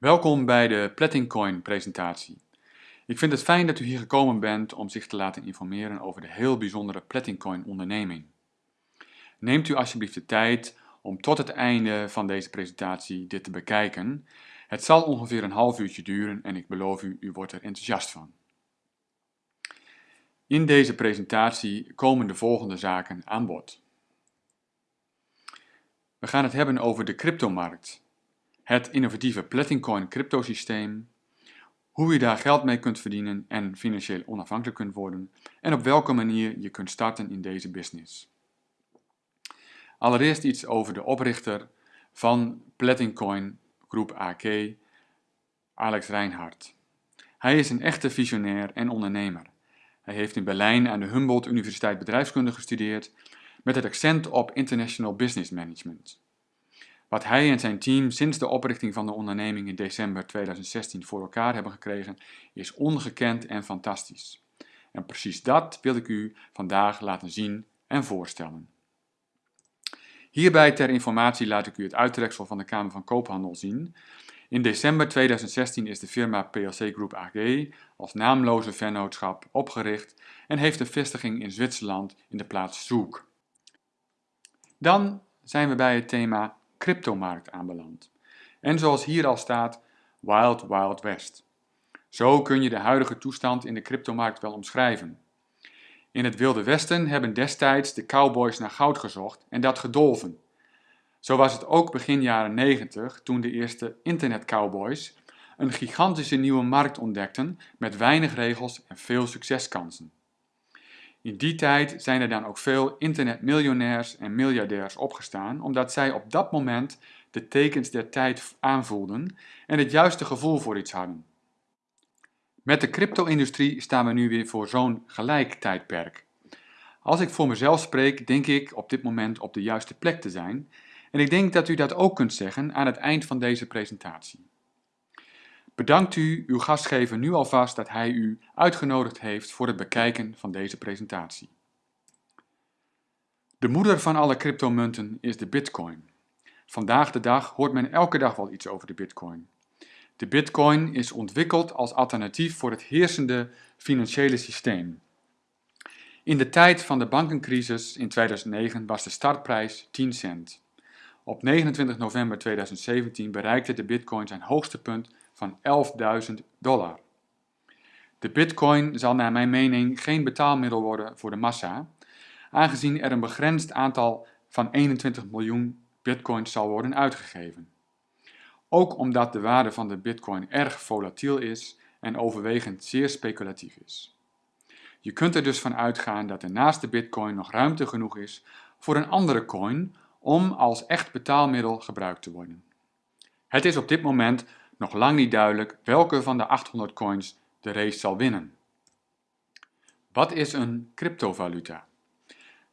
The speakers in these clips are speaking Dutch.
Welkom bij de Platincoin presentatie. Ik vind het fijn dat u hier gekomen bent om zich te laten informeren over de heel bijzondere Platincoin onderneming. Neemt u alsjeblieft de tijd om tot het einde van deze presentatie dit te bekijken. Het zal ongeveer een half uurtje duren en ik beloof u, u wordt er enthousiast van. In deze presentatie komen de volgende zaken aan bod. We gaan het hebben over de cryptomarkt, het innovatieve Platincoin cryptosysteem, hoe je daar geld mee kunt verdienen en financieel onafhankelijk kunt worden en op welke manier je kunt starten in deze business. Allereerst iets over de oprichter van Platincoin Groep AK, Alex Reinhardt. Hij is een echte visionair en ondernemer. Hij heeft in Berlijn aan de Humboldt Universiteit Bedrijfskunde gestudeerd met het accent op International Business Management. Wat hij en zijn team sinds de oprichting van de onderneming in december 2016 voor elkaar hebben gekregen, is ongekend en fantastisch. En precies dat wil ik u vandaag laten zien en voorstellen. Hierbij ter informatie laat ik u het uittreksel van de Kamer van Koophandel zien. In december 2016 is de firma PLC Group AG als naamloze vennootschap opgericht en heeft een vestiging in Zwitserland in de plaats Zoek. Dan zijn we bij het thema cryptomarkt aanbeland. En zoals hier al staat, Wild Wild West. Zo kun je de huidige toestand in de cryptomarkt wel omschrijven. In het Wilde Westen hebben destijds de cowboys naar goud gezocht en dat gedolven. Zo was het ook begin jaren 90 toen de eerste internetcowboys een gigantische nieuwe markt ontdekten met weinig regels en veel succeskansen. In die tijd zijn er dan ook veel internetmiljonairs en miljardairs opgestaan, omdat zij op dat moment de tekens der tijd aanvoelden en het juiste gevoel voor iets hadden. Met de crypto-industrie staan we nu weer voor zo'n gelijk tijdperk. Als ik voor mezelf spreek, denk ik op dit moment op de juiste plek te zijn en ik denk dat u dat ook kunt zeggen aan het eind van deze presentatie. Bedankt u uw gastgever nu alvast dat hij u uitgenodigd heeft voor het bekijken van deze presentatie. De moeder van alle cryptomunten is de bitcoin. Vandaag de dag hoort men elke dag wel iets over de bitcoin. De bitcoin is ontwikkeld als alternatief voor het heersende financiële systeem. In de tijd van de bankencrisis in 2009 was de startprijs 10 cent. Op 29 november 2017 bereikte de bitcoin zijn hoogste punt van 11.000 dollar. De bitcoin zal naar mijn mening geen betaalmiddel worden voor de massa, aangezien er een begrensd aantal van 21 miljoen bitcoins zal worden uitgegeven. Ook omdat de waarde van de bitcoin erg volatiel is en overwegend zeer speculatief is. Je kunt er dus van uitgaan dat er naast de bitcoin nog ruimte genoeg is voor een andere coin om als echt betaalmiddel gebruikt te worden. Het is op dit moment nog lang niet duidelijk welke van de 800 coins de race zal winnen. Wat is een cryptovaluta?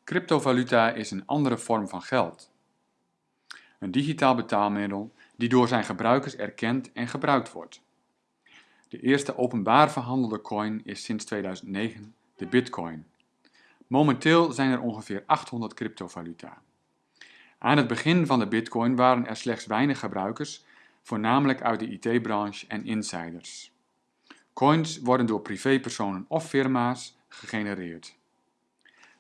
Cryptovaluta is een andere vorm van geld. Een digitaal betaalmiddel die door zijn gebruikers erkend en gebruikt wordt. De eerste openbaar verhandelde coin is sinds 2009 de Bitcoin. Momenteel zijn er ongeveer 800 cryptovaluta. Aan het begin van de Bitcoin waren er slechts weinig gebruikers voornamelijk uit de IT-branche en insiders. Coins worden door privépersonen of firma's gegenereerd.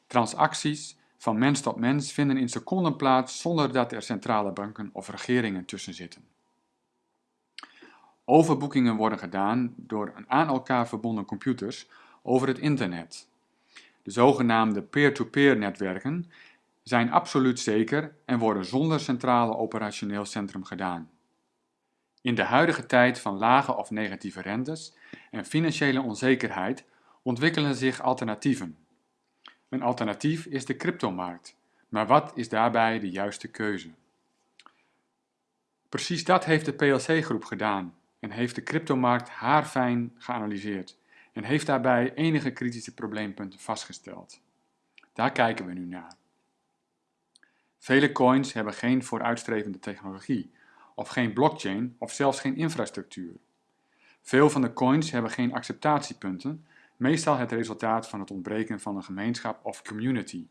Transacties van mens tot mens vinden in seconden plaats zonder dat er centrale banken of regeringen tussen zitten. Overboekingen worden gedaan door aan elkaar verbonden computers over het internet. De zogenaamde peer-to-peer netwerken zijn absoluut zeker en worden zonder centrale operationeel centrum gedaan. In de huidige tijd van lage of negatieve rentes en financiële onzekerheid ontwikkelen zich alternatieven. Een alternatief is de cryptomarkt, maar wat is daarbij de juiste keuze? Precies dat heeft de PLC-groep gedaan en heeft de cryptomarkt haarfijn geanalyseerd en heeft daarbij enige kritische probleempunten vastgesteld. Daar kijken we nu naar. Vele coins hebben geen vooruitstrevende technologie of geen blockchain of zelfs geen infrastructuur. Veel van de coins hebben geen acceptatiepunten, meestal het resultaat van het ontbreken van een gemeenschap of community.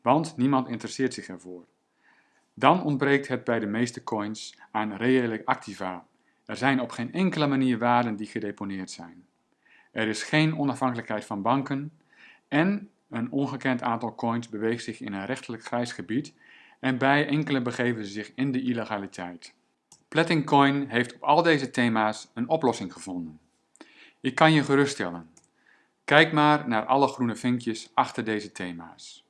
Want niemand interesseert zich ervoor. Dan ontbreekt het bij de meeste coins aan reële activa Er zijn op geen enkele manier waarden die gedeponeerd zijn. Er is geen onafhankelijkheid van banken en een ongekend aantal coins beweegt zich in een rechtelijk grijs gebied en bij enkele begeven ze zich in de illegaliteit. Platincoin heeft op al deze thema's een oplossing gevonden. Ik kan je geruststellen. Kijk maar naar alle groene vinkjes achter deze thema's.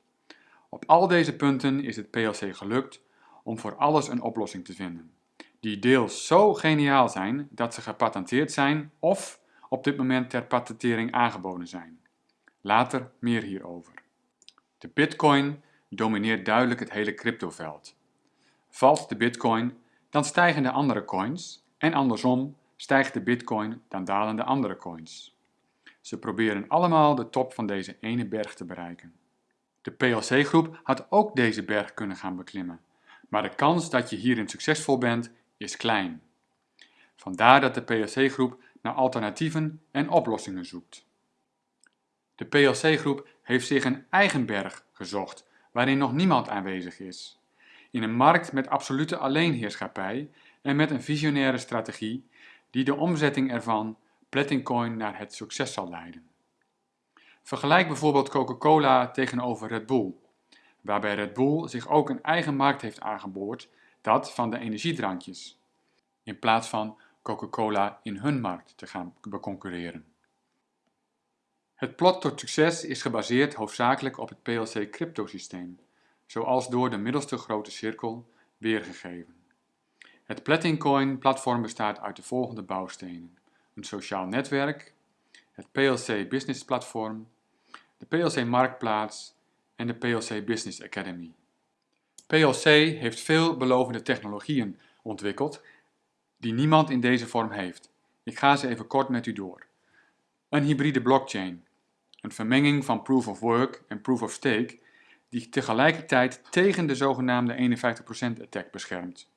Op al deze punten is het PLC gelukt om voor alles een oplossing te vinden, die deels zo geniaal zijn dat ze gepatenteerd zijn of op dit moment ter patentering aangeboden zijn. Later meer hierover. De bitcoin domineert duidelijk het hele cryptoveld. Valt de bitcoin, dan stijgen de andere coins en andersom stijgt de bitcoin, dan dalen de andere coins. Ze proberen allemaal de top van deze ene berg te bereiken. De PLC-groep had ook deze berg kunnen gaan beklimmen, maar de kans dat je hierin succesvol bent is klein. Vandaar dat de PLC-groep naar alternatieven en oplossingen zoekt. De PLC-groep heeft zich een eigen berg gezocht, waarin nog niemand aanwezig is. In een markt met absolute alleenheerschappij en met een visionaire strategie die de omzetting ervan, Platincoin, naar het succes zal leiden. Vergelijk bijvoorbeeld Coca-Cola tegenover Red Bull, waarbij Red Bull zich ook een eigen markt heeft aangeboord, dat van de energiedrankjes, in plaats van Coca-Cola in hun markt te gaan beconcurreren. Het plot tot succes is gebaseerd hoofdzakelijk op het PLC-cryptosysteem, zoals door de middelste grote cirkel weergegeven. Het Platincoin-platform bestaat uit de volgende bouwstenen. Een sociaal netwerk, het PLC Business Platform, de PLC Marktplaats en de PLC Business Academy. PLC heeft veel belovende technologieën ontwikkeld die niemand in deze vorm heeft. Ik ga ze even kort met u door. Een hybride blockchain, een vermenging van proof of work en proof of stake die tegelijkertijd tegen de zogenaamde 51% attack beschermt.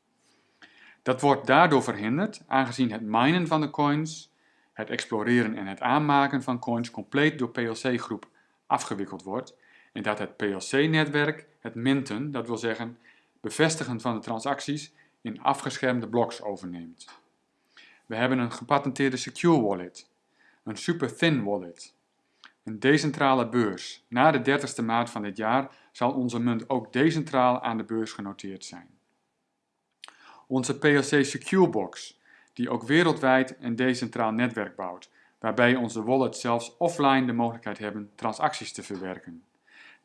Dat wordt daardoor verhinderd aangezien het minen van de coins, het exploreren en het aanmaken van coins compleet door PLC-groep afgewikkeld wordt en dat het PLC-netwerk het minten, dat wil zeggen bevestigen van de transacties, in afgeschermde bloks overneemt. We hebben een gepatenteerde secure wallet, een super thin wallet, een decentrale beurs. Na de 30ste maart van dit jaar zal onze munt ook decentraal aan de beurs genoteerd zijn. Onze PLC Secure Box, die ook wereldwijd een decentraal netwerk bouwt, waarbij onze wallet zelfs offline de mogelijkheid hebben transacties te verwerken.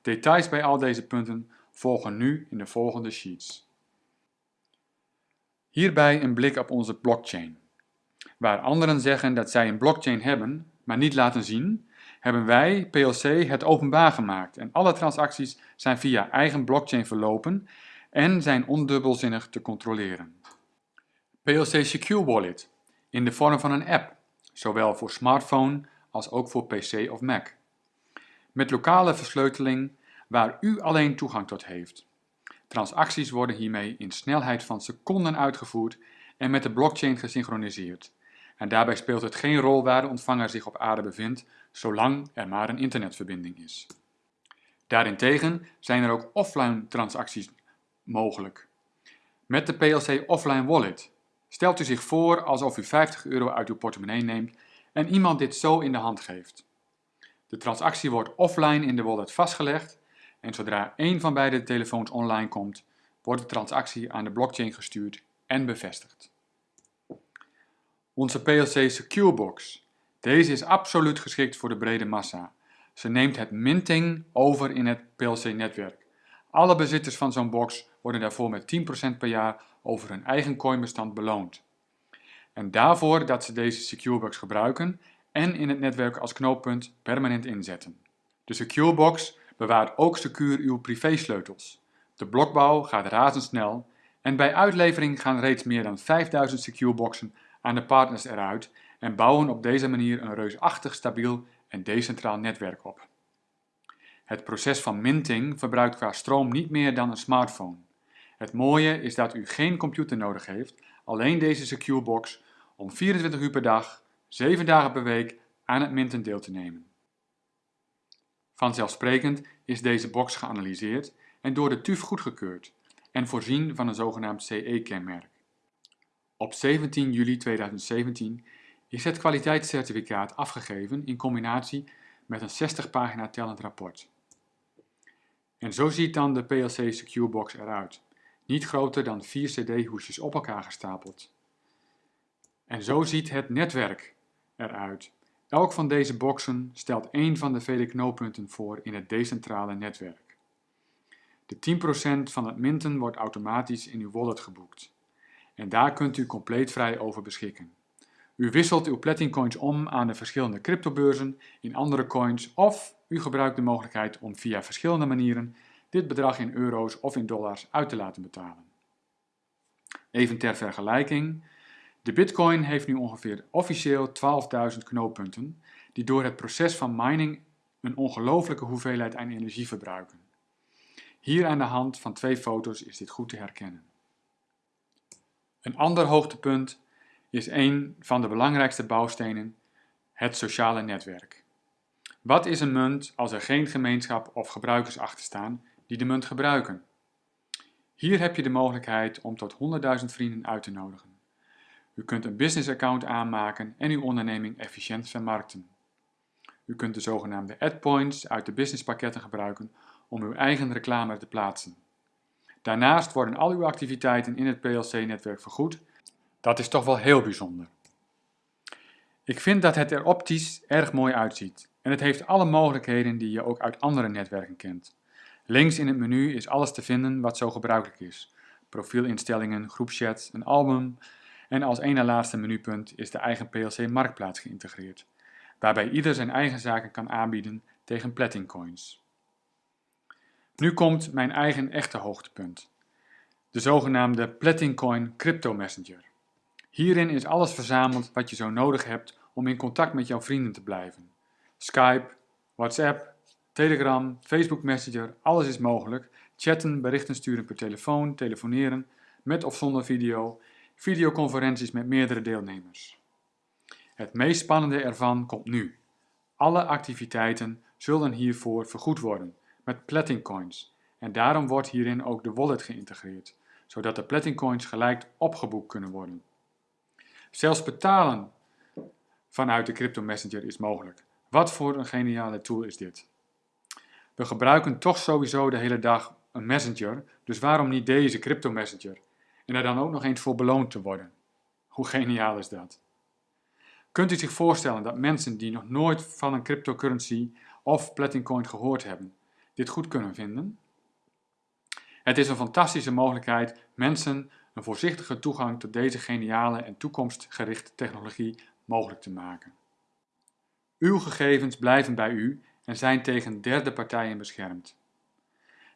Details bij al deze punten volgen nu in de volgende sheets. Hierbij een blik op onze blockchain. Waar anderen zeggen dat zij een blockchain hebben, maar niet laten zien, hebben wij, PLC, het openbaar gemaakt en alle transacties zijn via eigen blockchain verlopen en zijn ondubbelzinnig te controleren. PLC Secure Wallet, in de vorm van een app, zowel voor smartphone als ook voor PC of Mac. Met lokale versleuteling waar u alleen toegang tot heeft. Transacties worden hiermee in snelheid van seconden uitgevoerd en met de blockchain gesynchroniseerd. En daarbij speelt het geen rol waar de ontvanger zich op aarde bevindt, zolang er maar een internetverbinding is. Daarentegen zijn er ook offline transacties mogelijk. Met de PLC Offline Wallet stelt u zich voor alsof u 50 euro uit uw portemonnee neemt en iemand dit zo in de hand geeft. De transactie wordt offline in de wallet vastgelegd en zodra één van beide telefoons online komt, wordt de transactie aan de blockchain gestuurd en bevestigd. Onze PLC Secure Box. Deze is absoluut geschikt voor de brede massa. Ze neemt het minting over in het PLC-netwerk. Alle bezitters van zo'n box worden daarvoor met 10% per jaar over hun eigen coinbestand beloond. En daarvoor dat ze deze Securebox gebruiken en in het netwerk als knooppunt permanent inzetten. De Securebox bewaart ook secuur uw privésleutels. De blokbouw gaat razendsnel en bij uitlevering gaan reeds meer dan 5000 Secureboxen aan de partners eruit en bouwen op deze manier een reusachtig stabiel en decentraal netwerk op. Het proces van minting verbruikt qua stroom niet meer dan een smartphone. Het mooie is dat u geen computer nodig heeft, alleen deze Secure Box, om 24 uur per dag, 7 dagen per week aan het minten deel te nemen. Vanzelfsprekend is deze box geanalyseerd en door de TÜV goedgekeurd en voorzien van een zogenaamd CE-kenmerk. Op 17 juli 2017 is het kwaliteitscertificaat afgegeven in combinatie met een 60 pagina tellend rapport. En zo ziet dan de PLC Secure Box eruit. Niet groter dan 4 cd-hoesjes op elkaar gestapeld. En zo ziet het netwerk eruit. Elk van deze boxen stelt één van de vele knooppunten voor in het decentrale netwerk. De 10% van het minten wordt automatisch in uw wallet geboekt. En daar kunt u compleet vrij over beschikken. U wisselt uw Platin coins om aan de verschillende cryptobeurzen in andere coins of u gebruikt de mogelijkheid om via verschillende manieren dit bedrag in euro's of in dollars uit te laten betalen. Even ter vergelijking, de bitcoin heeft nu ongeveer officieel 12.000 knooppunten die door het proces van mining een ongelooflijke hoeveelheid aan energie verbruiken. Hier aan de hand van twee foto's is dit goed te herkennen. Een ander hoogtepunt is een van de belangrijkste bouwstenen, het sociale netwerk. Wat is een munt als er geen gemeenschap of gebruikers achter staan die de munt gebruiken? Hier heb je de mogelijkheid om tot 100.000 vrienden uit te nodigen. U kunt een business account aanmaken en uw onderneming efficiënt vermarkten. U kunt de zogenaamde adpoints uit de businesspakketten gebruiken om uw eigen reclame te plaatsen. Daarnaast worden al uw activiteiten in het PLC-netwerk vergoed. Dat is toch wel heel bijzonder. Ik vind dat het er optisch erg mooi uitziet en het heeft alle mogelijkheden die je ook uit andere netwerken kent. Links in het menu is alles te vinden wat zo gebruikelijk is. Profielinstellingen, groepchats, een album en als ene laatste menupunt is de eigen PLC Marktplaats geïntegreerd, waarbij ieder zijn eigen zaken kan aanbieden tegen Platin Coins. Nu komt mijn eigen echte hoogtepunt. De zogenaamde Platincoin Crypto Messenger. Hierin is alles verzameld wat je zo nodig hebt om in contact met jouw vrienden te blijven. Skype, WhatsApp, Telegram, Facebook Messenger, alles is mogelijk. Chatten, berichten sturen per telefoon, telefoneren, met of zonder video, videoconferenties met meerdere deelnemers. Het meest spannende ervan komt nu. Alle activiteiten zullen hiervoor vergoed worden met Platin Coins en daarom wordt hierin ook de wallet geïntegreerd, zodat de Platin Coins gelijk opgeboekt kunnen worden. Zelfs betalen vanuit de Crypto Messenger is mogelijk. Wat voor een geniale tool is dit? We gebruiken toch sowieso de hele dag een messenger, dus waarom niet deze Crypto Messenger? En er dan ook nog eens voor beloond te worden. Hoe geniaal is dat? Kunt u zich voorstellen dat mensen die nog nooit van een cryptocurrency of Platin Coin gehoord hebben, dit goed kunnen vinden? Het is een fantastische mogelijkheid mensen een voorzichtige toegang tot deze geniale en toekomstgerichte technologie mogelijk te maken. Uw gegevens blijven bij u en zijn tegen derde partijen beschermd.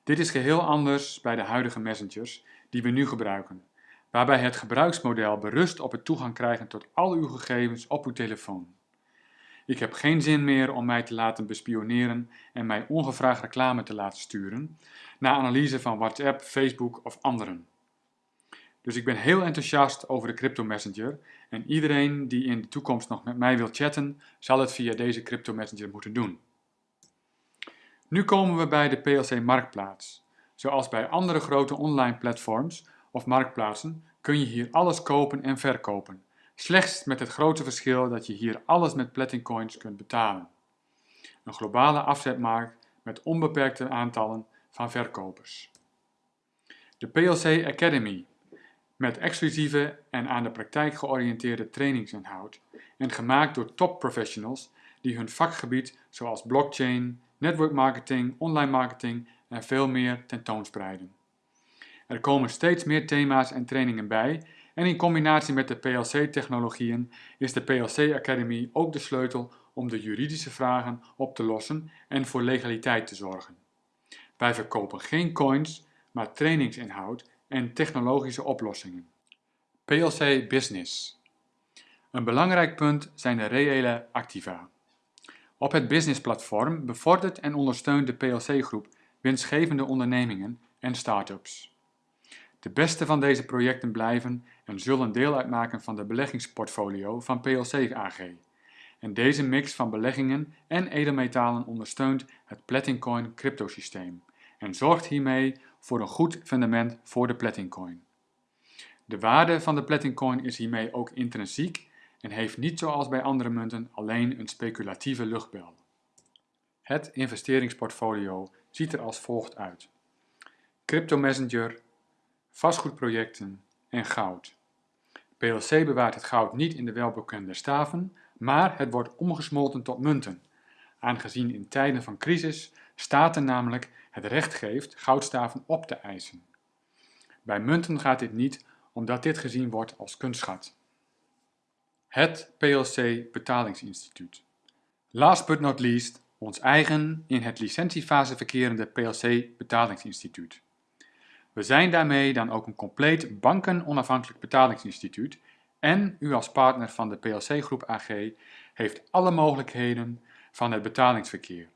Dit is geheel anders bij de huidige messengers die we nu gebruiken, waarbij het gebruiksmodel berust op het toegang krijgen tot al uw gegevens op uw telefoon. Ik heb geen zin meer om mij te laten bespioneren en mij ongevraagd reclame te laten sturen, na analyse van WhatsApp, Facebook of anderen. Dus ik ben heel enthousiast over de Crypto Messenger en iedereen die in de toekomst nog met mij wil chatten, zal het via deze Crypto Messenger moeten doen. Nu komen we bij de PLC Marktplaats. Zoals bij andere grote online platforms of marktplaatsen kun je hier alles kopen en verkopen. Slechts met het grote verschil dat je hier alles met Platin Coins kunt betalen. Een globale afzetmarkt met onbeperkte aantallen van verkopers. De PLC Academy met exclusieve en aan de praktijk georiënteerde trainingsinhoud en gemaakt door top professionals die hun vakgebied zoals blockchain, network marketing, online marketing en veel meer tentoonspreiden. Er komen steeds meer thema's en trainingen bij en in combinatie met de PLC-technologieën is de PLC Academy ook de sleutel om de juridische vragen op te lossen en voor legaliteit te zorgen. Wij verkopen geen coins, maar trainingsinhoud en technologische oplossingen. PLC Business Een belangrijk punt zijn de reële activa. Op het businessplatform bevordert en ondersteunt de PLC-groep winstgevende ondernemingen en start-ups. De beste van deze projecten blijven en zullen deel uitmaken van de beleggingsportfolio van PLC AG. En deze mix van beleggingen en edelmetalen ondersteunt het Platincoin cryptosysteem en zorgt hiermee voor een goed fundament voor de Platincoin. De waarde van de Platincoin is hiermee ook intrinsiek en heeft niet zoals bij andere munten alleen een speculatieve luchtbel. Het investeringsportfolio ziet er als volgt uit. Crypto Messenger, vastgoedprojecten en goud. PLC bewaart het goud niet in de welbekende staven, maar het wordt omgesmolten tot munten, aangezien in tijden van crisis staten namelijk het recht geeft goudstaven op te eisen. Bij munten gaat dit niet, omdat dit gezien wordt als kunstschat. Het PLC Betalingsinstituut. Last but not least, ons eigen in het licentiefase verkerende PLC Betalingsinstituut. We zijn daarmee dan ook een compleet banken-onafhankelijk betalingsinstituut en u als partner van de PLC Groep AG heeft alle mogelijkheden van het betalingsverkeer,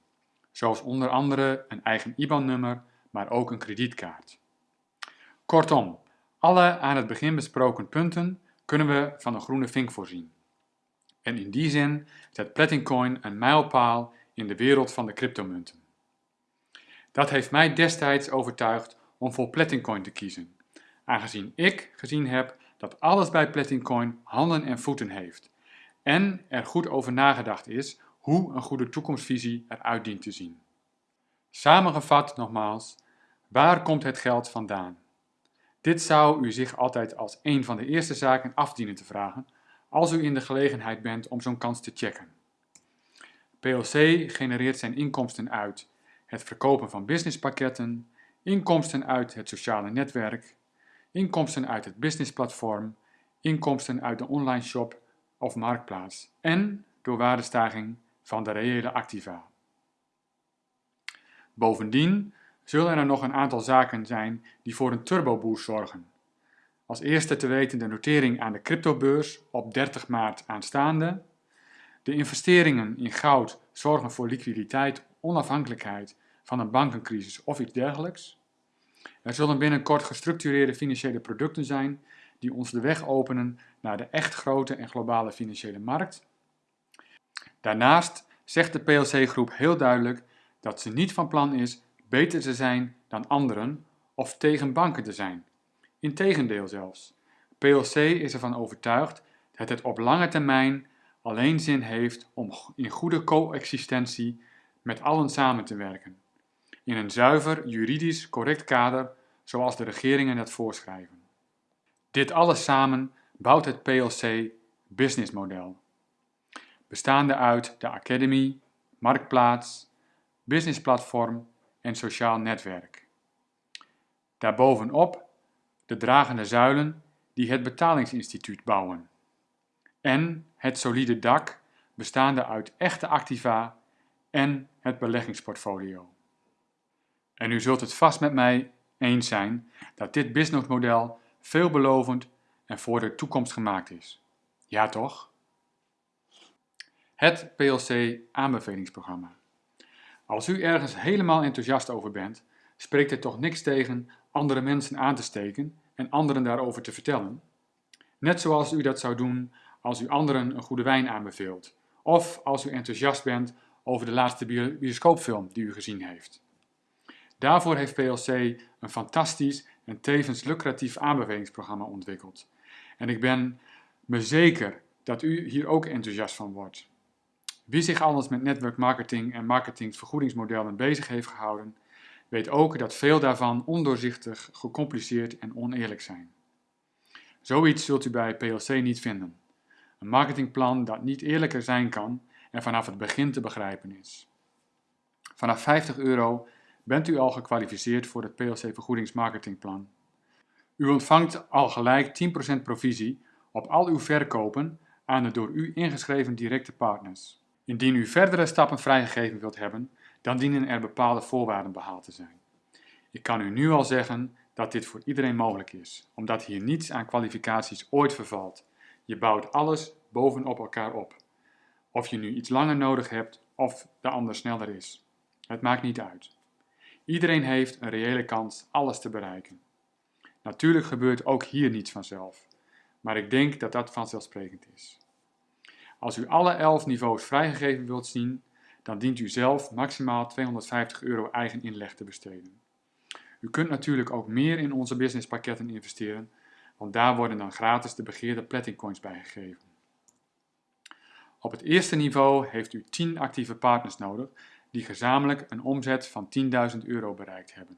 zoals onder andere een eigen IBAN-nummer, maar ook een kredietkaart. Kortom, alle aan het begin besproken punten kunnen we van een groene vink voorzien. En in die zin zet Platincoin een mijlpaal in de wereld van de cryptomunten. Dat heeft mij destijds overtuigd om voor Platincoin te kiezen, aangezien ik gezien heb dat alles bij Platincoin handen en voeten heeft en er goed over nagedacht is hoe een goede toekomstvisie eruit dient te zien. Samengevat nogmaals, waar komt het geld vandaan? Dit zou u zich altijd als een van de eerste zaken afdienen te vragen als u in de gelegenheid bent om zo'n kans te checken. PLC genereert zijn inkomsten uit het verkopen van businesspakketten, inkomsten uit het sociale netwerk, inkomsten uit het businessplatform, inkomsten uit de online shop of marktplaats en door waardestaging van de reële activa. Bovendien zullen er nog een aantal zaken zijn die voor een turboboost zorgen. Als eerste te weten de notering aan de cryptobeurs op 30 maart aanstaande. De investeringen in goud zorgen voor liquiditeit, onafhankelijkheid van een bankencrisis of iets dergelijks. Er zullen binnenkort gestructureerde financiële producten zijn die ons de weg openen naar de echt grote en globale financiële markt. Daarnaast zegt de PLC-groep heel duidelijk dat ze niet van plan is beter te zijn dan anderen of tegen banken te zijn. Integendeel zelfs. PLC is ervan overtuigd dat het op lange termijn alleen zin heeft om in goede coexistentie met allen samen te werken. In een zuiver, juridisch correct kader zoals de regeringen het voorschrijven. Dit alles samen bouwt het PLC businessmodel. Bestaande uit de Academy, Marktplaats, Businessplatform en Sociaal Netwerk. Daarbovenop de dragende zuilen die het betalingsinstituut bouwen. En het solide dak bestaande uit echte activa en het beleggingsportfolio. En u zult het vast met mij eens zijn dat dit businessmodel veelbelovend en voor de toekomst gemaakt is. Ja toch? Het PLC aanbevelingsprogramma. Als u ergens helemaal enthousiast over bent, spreekt er toch niks tegen andere mensen aan te steken en anderen daarover te vertellen? Net zoals u dat zou doen als u anderen een goede wijn aanbeveelt, of als u enthousiast bent over de laatste bioscoopfilm die u gezien heeft. Daarvoor heeft PLC een fantastisch en tevens lucratief aanbevelingsprogramma ontwikkeld. En ik ben me zeker dat u hier ook enthousiast van wordt. Wie zich alles met network marketing en marketingvergoedingsmodellen bezig heeft gehouden, weet ook dat veel daarvan ondoorzichtig, gecompliceerd en oneerlijk zijn. Zoiets zult u bij PLC niet vinden. Een marketingplan dat niet eerlijker zijn kan en vanaf het begin te begrijpen is. Vanaf 50 euro bent u al gekwalificeerd voor het PLC vergoedingsmarketingplan. U ontvangt al gelijk 10% provisie op al uw verkopen aan de door u ingeschreven directe partners. Indien u verdere stappen vrijgegeven wilt hebben, dan dienen er bepaalde voorwaarden behaald te zijn. Ik kan u nu al zeggen dat dit voor iedereen mogelijk is, omdat hier niets aan kwalificaties ooit vervalt. Je bouwt alles bovenop elkaar op. Of je nu iets langer nodig hebt of de ander sneller is. Het maakt niet uit. Iedereen heeft een reële kans alles te bereiken. Natuurlijk gebeurt ook hier niets vanzelf, maar ik denk dat dat vanzelfsprekend is. Als u alle 11 niveaus vrijgegeven wilt zien, dan dient u zelf maximaal 250 euro eigen inleg te besteden. U kunt natuurlijk ook meer in onze businesspakketten investeren, want daar worden dan gratis de begeerde Platincoins bijgegeven. Op het eerste niveau heeft u 10 actieve partners nodig die gezamenlijk een omzet van 10.000 euro bereikt hebben.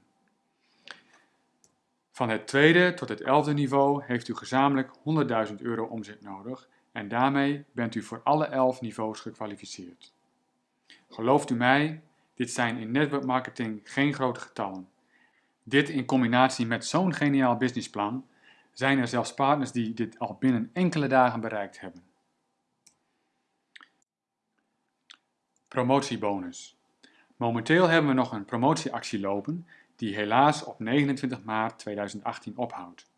Van het tweede tot het elfde niveau heeft u gezamenlijk 100.000 euro omzet nodig en daarmee bent u voor alle 11 niveaus gekwalificeerd. Gelooft u mij, dit zijn in network marketing geen grote getallen. Dit in combinatie met zo'n geniaal businessplan zijn er zelfs partners die dit al binnen enkele dagen bereikt hebben. Promotiebonus. Momenteel hebben we nog een promotieactie lopen die helaas op 29 maart 2018 ophoudt.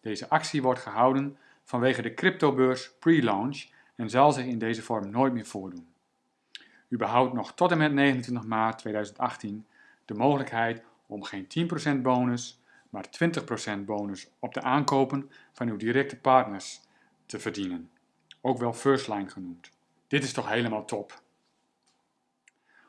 Deze actie wordt gehouden vanwege de cryptobeurs pre-launch en zal zich in deze vorm nooit meer voordoen. U behoudt nog tot en met 29 maart 2018 de mogelijkheid om geen 10% bonus, maar 20% bonus op de aankopen van uw directe partners te verdienen, ook wel first line genoemd. Dit is toch helemaal top.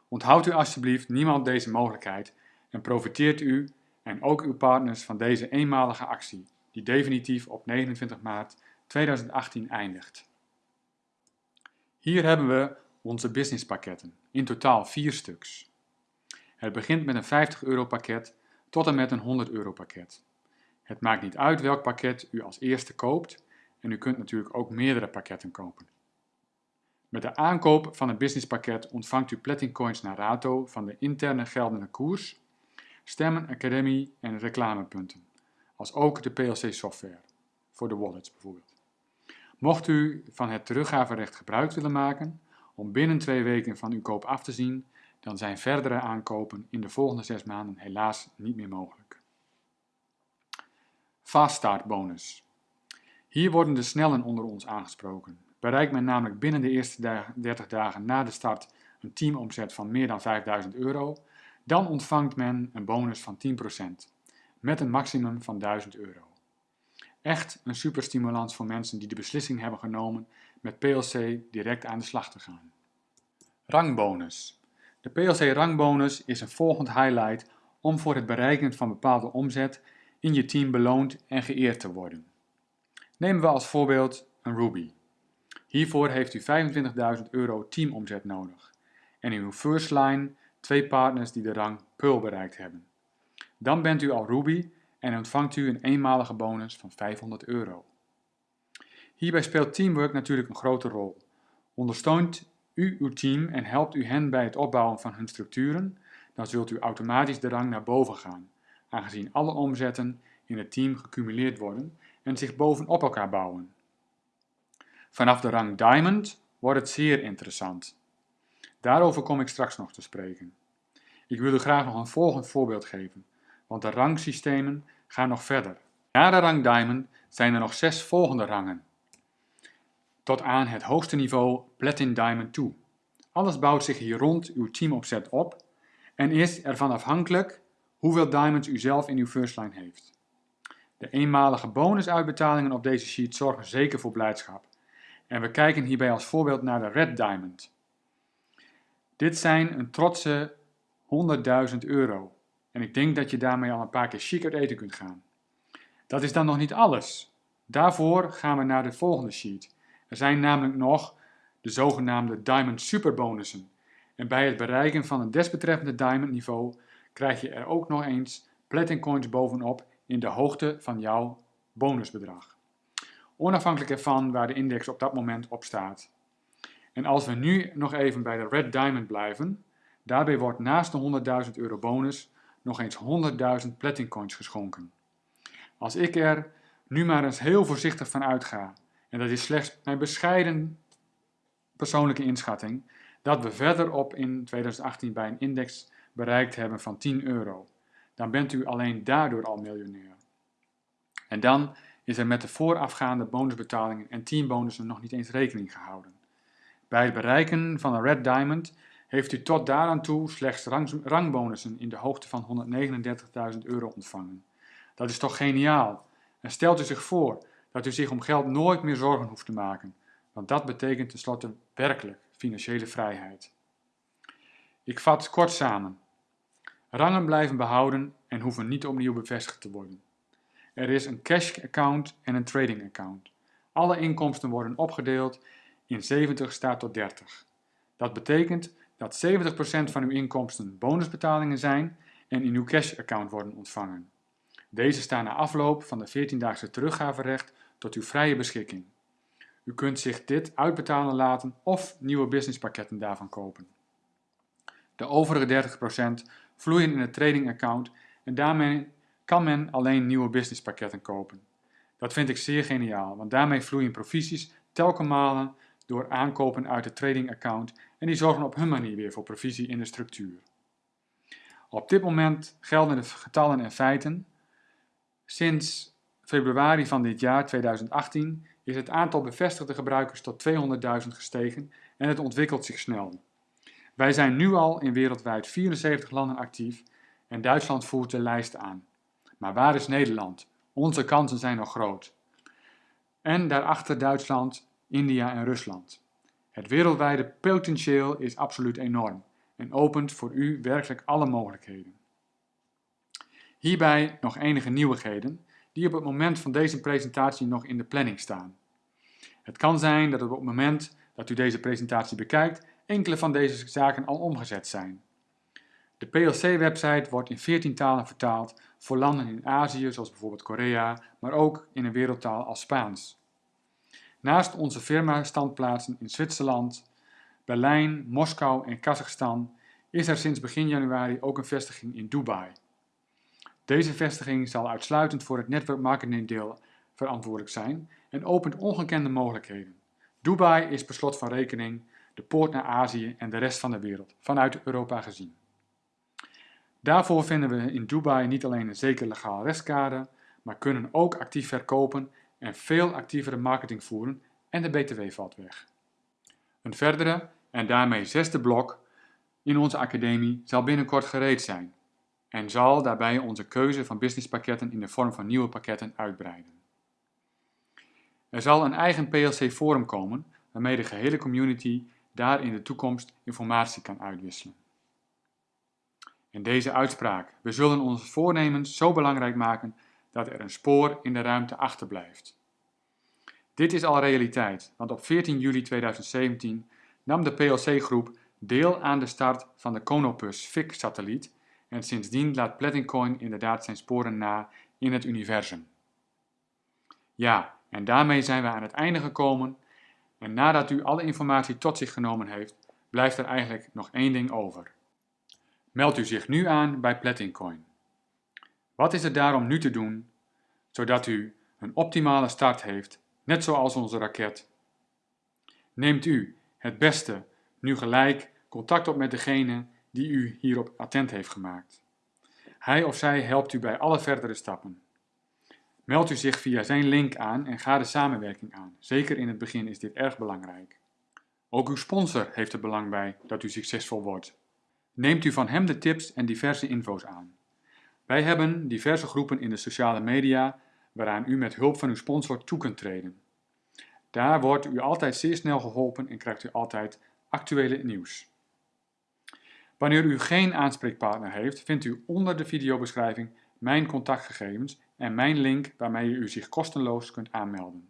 Onthoud u alsjeblieft niemand deze mogelijkheid en profiteert u en ook uw partners van deze eenmalige actie, die definitief op 29 maart 2018 eindigt. Hier hebben we onze businesspakketten, in totaal vier stuks. Het begint met een 50 euro pakket tot en met een 100 euro pakket. Het maakt niet uit welk pakket u als eerste koopt en u kunt natuurlijk ook meerdere pakketten kopen. Met de aankoop van een businesspakket ontvangt u Platin Coins naar rato van de interne geldende koers, stemmen, academie en reclamepunten, als ook de PLC software, voor de wallets bijvoorbeeld. Mocht u van het teruggaverecht gebruik willen maken om binnen twee weken van uw koop af te zien, dan zijn verdere aankopen in de volgende zes maanden helaas niet meer mogelijk. Fast Start bonus. Hier worden de snellen onder ons aangesproken. Bereikt men namelijk binnen de eerste 30 dagen na de start een teamomzet van meer dan 5000 euro, dan ontvangt men een bonus van 10%, met een maximum van 1000 euro. Echt een superstimulans voor mensen die de beslissing hebben genomen met PLC direct aan de slag te gaan. Rangbonus. De PLC rangbonus is een volgend highlight om voor het bereiken van bepaalde omzet in je team beloond en geëerd te worden. Nemen we als voorbeeld een Ruby. Hiervoor heeft u 25.000 euro teamomzet nodig en in uw first line twee partners die de rang Pearl bereikt hebben. Dan bent u al Ruby en ontvangt u een eenmalige bonus van 500 euro. Hierbij speelt teamwork natuurlijk een grote rol. Ondersteunt u uw team en helpt u hen bij het opbouwen van hun structuren, dan zult u automatisch de rang naar boven gaan, aangezien alle omzetten in het team gecumuleerd worden en zich bovenop elkaar bouwen. Vanaf de rang Diamond wordt het zeer interessant. Daarover kom ik straks nog te spreken. Ik wil u graag nog een volgend voorbeeld geven, want de rangsystemen gaan nog verder. Na de rang Diamond zijn er nog zes volgende rangen, tot aan het hoogste niveau Platin Diamond toe. Alles bouwt zich hier rond uw teamopzet op en is ervan afhankelijk hoeveel diamonds u zelf in uw first line heeft. De eenmalige bonusuitbetalingen op deze sheet zorgen zeker voor blijdschap. En we kijken hierbij als voorbeeld naar de Red Diamond. Dit zijn een trotse 100.000 euro. En ik denk dat je daarmee al een paar keer chic uit eten kunt gaan. Dat is dan nog niet alles. Daarvoor gaan we naar de volgende sheet. Er zijn namelijk nog de zogenaamde Diamond Superbonussen. En bij het bereiken van een desbetreffende Diamond niveau krijg je er ook nog eens Platin Coins bovenop in de hoogte van jouw bonusbedrag. Onafhankelijk ervan waar de index op dat moment op staat. En als we nu nog even bij de Red Diamond blijven, daarbij wordt naast de 100.000 euro bonus nog eens 100.000 Platin Coins geschonken. Als ik er nu maar eens heel voorzichtig van uitga, en dat is slechts mijn bescheiden persoonlijke inschatting, dat we verderop in 2018 bij een index bereikt hebben van 10 euro. Dan bent u alleen daardoor al miljonair. En dan is er met de voorafgaande bonusbetalingen en teambonussen nog niet eens rekening gehouden. Bij het bereiken van een Red Diamond heeft u tot daaraan toe slechts rang, rangbonussen in de hoogte van 139.000 euro ontvangen. Dat is toch geniaal? En stelt u zich voor dat u zich om geld nooit meer zorgen hoeft te maken, want dat betekent tenslotte werkelijk financiële vrijheid. Ik vat kort samen. Rangen blijven behouden en hoeven niet opnieuw bevestigd te worden. Er is een cash account en een trading account. Alle inkomsten worden opgedeeld in 70 staat tot 30. Dat betekent dat 70% van uw inkomsten bonusbetalingen zijn en in uw cash account worden ontvangen. Deze staan na afloop van de 14-daagse teruggaverecht tot uw vrije beschikking. U kunt zich dit uitbetalen laten of nieuwe businesspakketten daarvan kopen. De overige 30% vloeien in het trading account en daarmee kan men alleen nieuwe businesspakketten kopen. Dat vind ik zeer geniaal, want daarmee vloeien provisies telkens malen door aankopen uit het trading account en die zorgen op hun manier weer voor provisie in de structuur. Op dit moment gelden de getallen en feiten. Sinds februari van dit jaar 2018 is het aantal bevestigde gebruikers tot 200.000 gestegen en het ontwikkelt zich snel. Wij zijn nu al in wereldwijd 74 landen actief en Duitsland voert de lijst aan. Maar waar is Nederland? Onze kansen zijn nog groot. En daarachter Duitsland, India en Rusland. Het wereldwijde potentieel is absoluut enorm en opent voor u werkelijk alle mogelijkheden. Hierbij nog enige nieuwigheden die op het moment van deze presentatie nog in de planning staan. Het kan zijn dat op het moment dat u deze presentatie bekijkt enkele van deze zaken al omgezet zijn. De PLC-website wordt in 14 talen vertaald voor landen in Azië, zoals bijvoorbeeld Korea, maar ook in een wereldtaal als Spaans. Naast onze firma-standplaatsen in Zwitserland, Berlijn, Moskou en Kazachstan is er sinds begin januari ook een vestiging in Dubai. Deze vestiging zal uitsluitend voor het netwerkmarketingdeel verantwoordelijk zijn en opent ongekende mogelijkheden. Dubai is per slot van rekening de poort naar Azië en de rest van de wereld, vanuit Europa gezien. Daarvoor vinden we in Dubai niet alleen een zeker legaal restkader, maar kunnen ook actief verkopen en veel actievere marketing voeren en de BTW valt weg. Een verdere en daarmee zesde blok in onze academie zal binnenkort gereed zijn en zal daarbij onze keuze van businesspakketten in de vorm van nieuwe pakketten uitbreiden. Er zal een eigen PLC forum komen waarmee de gehele community daar in de toekomst informatie kan uitwisselen. En deze uitspraak, we zullen onze voornemens zo belangrijk maken dat er een spoor in de ruimte achterblijft. Dit is al realiteit, want op 14 juli 2017 nam de PLC-groep deel aan de start van de Conopus FIC-satelliet en sindsdien laat Platincoin inderdaad zijn sporen na in het universum. Ja, en daarmee zijn we aan het einde gekomen en nadat u alle informatie tot zich genomen heeft, blijft er eigenlijk nog één ding over. Meld u zich nu aan bij Platincoin. Wat is er daarom nu te doen, zodat u een optimale start heeft, net zoals onze raket? Neemt u het beste nu gelijk contact op met degene die u hierop attent heeft gemaakt. Hij of zij helpt u bij alle verdere stappen. Meld u zich via zijn link aan en ga de samenwerking aan. Zeker in het begin is dit erg belangrijk. Ook uw sponsor heeft er belang bij dat u succesvol wordt. Neemt u van hem de tips en diverse info's aan. Wij hebben diverse groepen in de sociale media waaraan u met hulp van uw sponsor toe kunt treden. Daar wordt u altijd zeer snel geholpen en krijgt u altijd actuele nieuws. Wanneer u geen aanspreekpartner heeft, vindt u onder de videobeschrijving mijn contactgegevens en mijn link waarmee u zich kostenloos kunt aanmelden.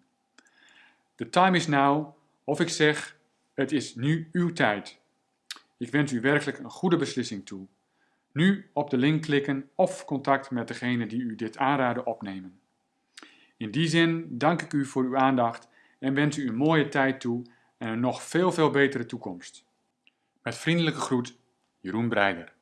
The time is now, of ik zeg, het is nu uw tijd. Ik wens u werkelijk een goede beslissing toe. Nu op de link klikken of contact met degene die u dit aanraden opnemen. In die zin dank ik u voor uw aandacht en wens u een mooie tijd toe en een nog veel veel betere toekomst. Met vriendelijke groet, Jeroen Breider.